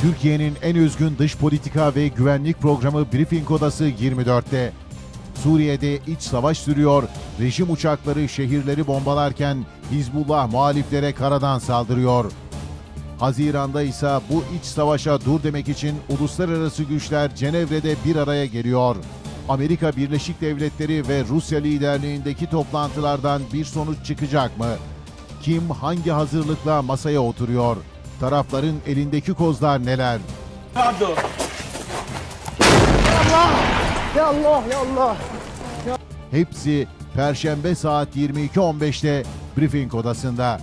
Türkiye'nin en üzgün dış politika ve güvenlik programı Briefing Odası 24'te. Suriye'de iç savaş sürüyor, rejim uçakları şehirleri bombalarken Hizbullah muhaliflere karadan saldırıyor. Haziran'da ise bu iç savaşa dur demek için uluslararası güçler Cenevre'de bir araya geliyor. Amerika Birleşik Devletleri ve Rusya liderliğindeki toplantılardan bir sonuç çıkacak mı? Kim hangi hazırlıkla masaya oturuyor? Tarafların elindeki kozlar neler? Pardon. Ya Allah ya Allah. Hepsi Perşembe saat 22.15'te Briefing Odası'nda.